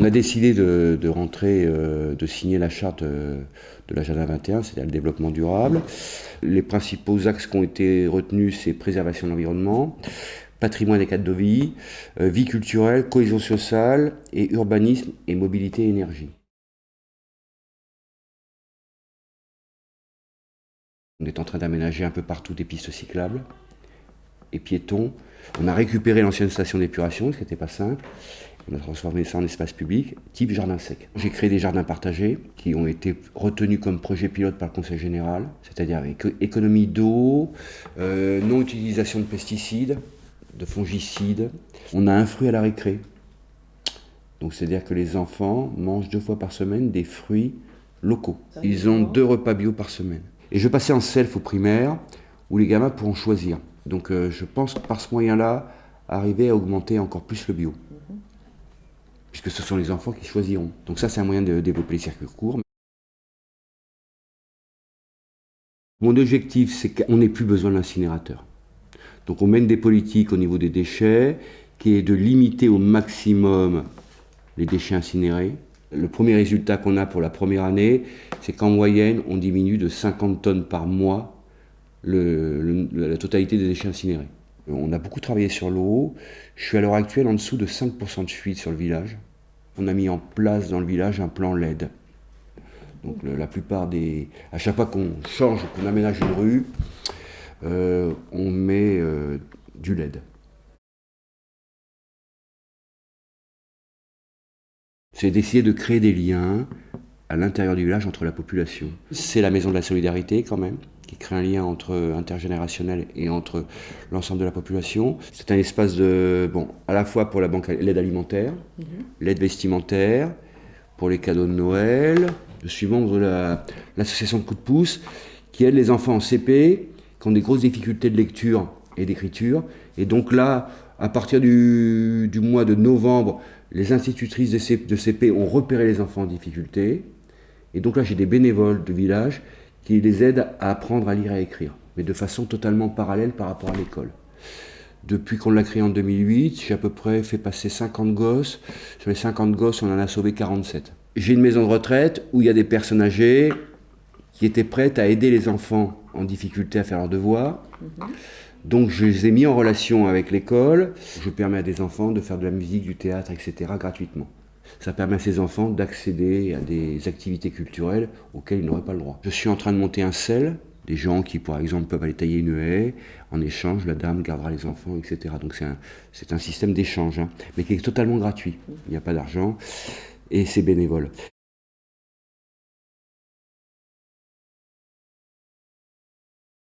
On a décidé de, rentrer, euh, de signer la charte de, l'agenda 21, c'est-à-dire le développement durable. Les principaux axes qui ont été retenus, c'est préservation de l'environnement, patrimoine et cadre de vie, euh, vie culturelle, cohésion sociale et urbanisme et mobilité énergie. On est en train d'aménager un peu partout des pistes cyclables et piétons. On a récupéré l'ancienne station d'épuration, ce qui n'était pas simple. On a transformé ça en espace public, type jardin sec. J'ai créé des jardins partagés qui ont été retenus comme projet pilote par le Conseil général, c'est-à-dire avec économie d'eau, euh, non-utilisation de pesticides, de fongicides. On a un fruit à la récré. Donc c'est-à-dire que les enfants mangent deux fois par semaine des fruits locaux. Ils ont deux repas bio par semaine. Et je passais en self au primaire, où les gamins pourront choisir. Donc euh, je pense que par ce moyen-là, arriver à augmenter encore plus le bio. Puisque ce sont les enfants qui choisiront. Donc ça, c'est un moyen de développer les circuits courts. Mon objectif, c'est qu'on n'ait plus besoin d'incinérateurs. Donc on mène des politiques au niveau des déchets, qui est de limiter au maximum les déchets incinérés, le premier résultat qu'on a pour la première année, c'est qu'en moyenne, on diminue de 50 tonnes par mois la totalité des déchets incinérés. On a beaucoup travaillé sur l'eau. Je suis à l'heure actuelle en dessous de 5% de fuite sur le village. On a mis en place dans le village un plan LED. Donc la plupart des... À chaque fois qu'on change, qu'on aménage une rue, euh, on met euh, du LED. c'est d'essayer de créer des liens à l'intérieur du village entre la population. C'est la maison de la solidarité quand même, qui crée un lien entre intergénérationnel et entre l'ensemble de la population. C'est un espace de, bon, à la fois pour la banque l'aide alimentaire, mhm. l'aide vestimentaire, pour les cadeaux de Noël. Je suis membre de l'association de Coup de pouce qui aide les enfants en CP qui ont des grosses difficultés de lecture et d'écriture. Et donc là, à partir du, du mois de novembre, les institutrices de CP ont repéré les enfants en difficulté. Et donc là, j'ai des bénévoles de village qui les aident à apprendre à lire et à écrire, mais de façon totalement parallèle par rapport à l'école. Depuis qu'on l'a créé en 2008, j'ai à peu près fait passer 50 gosses. Sur les 50 gosses, on en a sauvé 47. J'ai une maison de retraite où il y a des personnes âgées qui étaient prêtes à aider les enfants en difficulté à faire leurs devoirs. Mhm. Donc je les ai mis en relation avec l'école. Je permets à des enfants de faire de la musique, du théâtre, etc. gratuitement. Ça permet à ces enfants d'accéder à des activités culturelles auxquelles ils n'auraient pas le droit. Je suis en train de monter un sel, des gens qui par exemple peuvent aller tailler une haie, en échange la dame gardera les enfants, etc. Donc c'est un, système d'échange, hein, mais qui est totalement gratuit. Il n'y a pas d'argent et c'est bénévole.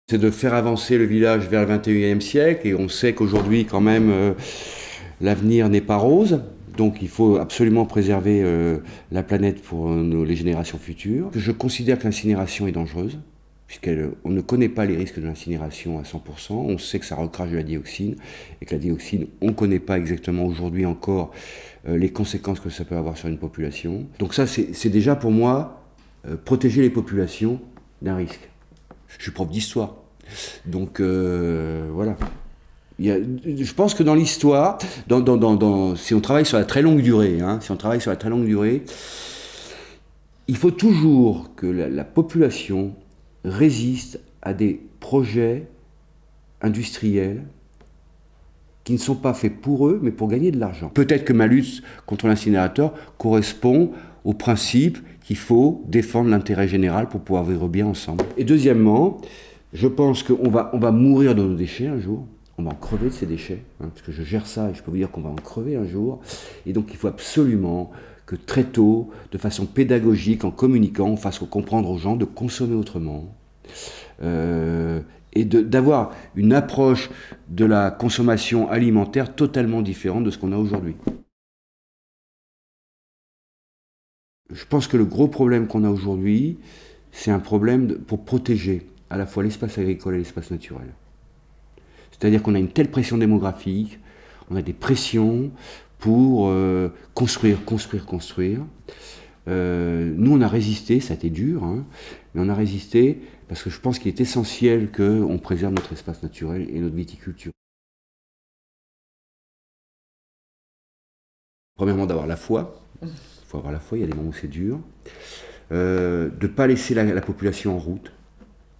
c'est de faire avancer le village vers le 21e siècle, et on sait qu'aujourd'hui, quand même, euh, l'avenir n'est pas rose, donc il faut absolument préserver euh, la planète pour les générations futures. Je considère que l'incinération est dangereuse, puisqu'on ne connaît pas les risques de l'incinération à 100%, on sait que ça recrache de la dioxine, et que la dioxine, on ne connaît pas exactement aujourd'hui encore euh, les conséquences que ça peut avoir sur une population. Donc ça, c'est déjà pour moi protéger les populations d'un risque. Je suis prof d'histoire. Donc je pense que dans l'histoire, si on travaille sur la très longue durée, hein, si on travaille sur la très longue durée, il faut toujours que la, population résiste à des projets industriels qui ne sont pas faits pour eux, mais pour gagner de l'argent. Peut-être que ma lutte contre l'incinérateur correspond au principe qu'il faut défendre l'intérêt général pour pouvoir vivre bien ensemble. Et deuxièmement, je pense qu'on va, va mourir de nos déchets un jour. On va en crever de ces déchets, hein, parce que je gère ça et je peux vous dire qu'on va en crever un jour. Et donc il faut absolument que très tôt, de façon pédagogique, en communiquant, on fasse comprendre aux gens de consommer autrement. Euh, et d'avoir une approche de la consommation alimentaire totalement différente de ce qu'on a aujourd'hui. Je pense que le gros problème qu'on a aujourd'hui, c'est un problème pour protéger à la fois l'espace agricole et l'espace naturel. C'est-à-dire qu'on a une telle pression démographique, on a des pressions pour euh, construire, construire, construire. Euh, nous, on a résisté, ça a été dur, hein, mais on a résisté parce que je pense qu'il est essentiel qu'on préserve notre espace naturel et notre viticulture. Premièrement, d'avoir la foi, Il faut avoir la foi, il y a des moments où c'est dur. Euh, de ne pas laisser la, population en route,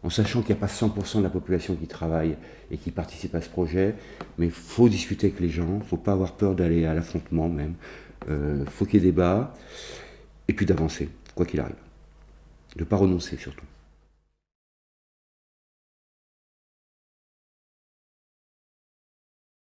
en sachant qu'il n'y a pas 100% de la population qui travaille et qui participe à ce projet, mais il faut discuter avec les gens, il ne faut pas avoir peur d'aller à l'affrontement même, il euh, faut qu'il y ait débat, et puis d'avancer, quoi qu'il arrive. De ne pas renoncer surtout.